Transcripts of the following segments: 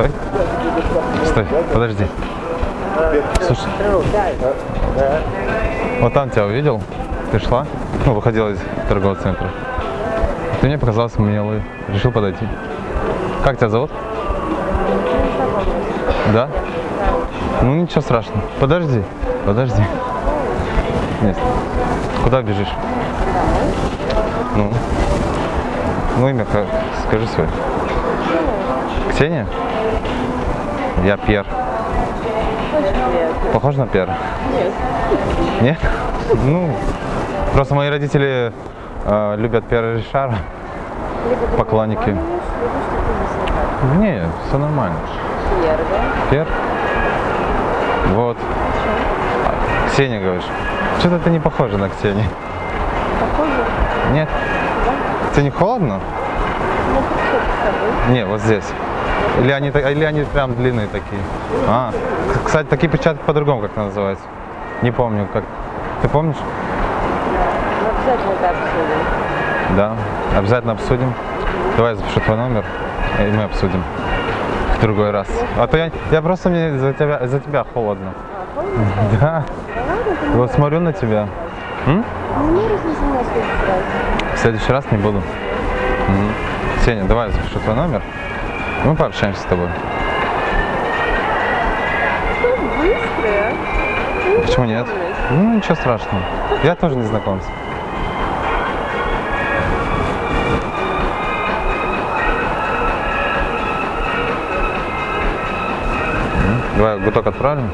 Стой. Стой, подожди. Слушай. Вот там тебя увидел. Ты шла, ну, выходила из торгового центра. Ты мне показался милый. Решил подойти. Как тебя зовут? Да? Ну ничего страшного. Подожди, подожди. Нет. Куда бежишь? Ну? Ну имя как? скажи свое. Ксения? Я Пьер. Похож на Пьера? Нет. Нет? Ну, просто мои родители э, любят Пьера Ришара. Поклонники. не все нормально. Пьер, да? Пьер? Вот. А, Ксения, говоришь? Что-то ты не похожа на Ксению. Похоже? Нет? Да? Тебе не холодно? Ну? Не, вот здесь. Или они, или они прям длинные такие? А, кстати, такие перчатки по-другому как называются. Не помню, как. Ты помнишь? Ну, обязательно это обсудим. Да, обязательно обсудим. Давай я запишу твой номер, и мы обсудим в другой раз. А то я, я просто мне за тебя, за тебя холодно. А, холодно? Да, вот смотрю на тебя. М? Ну, в следующий раз. Не буду. Сеня, давай я запишу твой номер. Мы пообщаемся с тобой. Быстрые? а? Почему нет? Ну, ничего страшного. Я тоже не знакомец. М, Давай гуток отправим.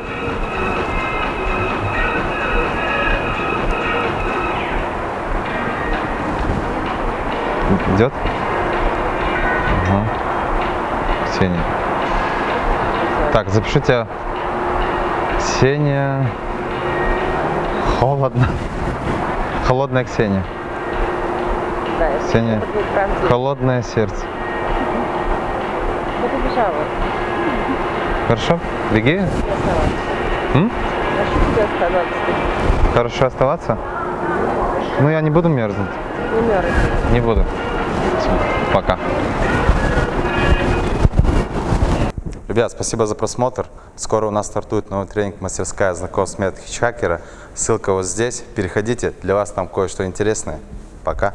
Идет? Ага. Ксения. Так, запишите Ксения. Холодно. Холодная Ксения. Да, Ксения. это. Холодное сердце. Я побежала. Хорошо? Беги. М? Хорошо оставаться? Ну, я не буду мерзнуть. Не мерзни. Не буду. Пока. Ребят, спасибо за просмотр. Скоро у нас стартует новый тренинг «Мастерская знакомств метод хичхакера». Ссылка вот здесь. Переходите, для вас там кое-что интересное. Пока.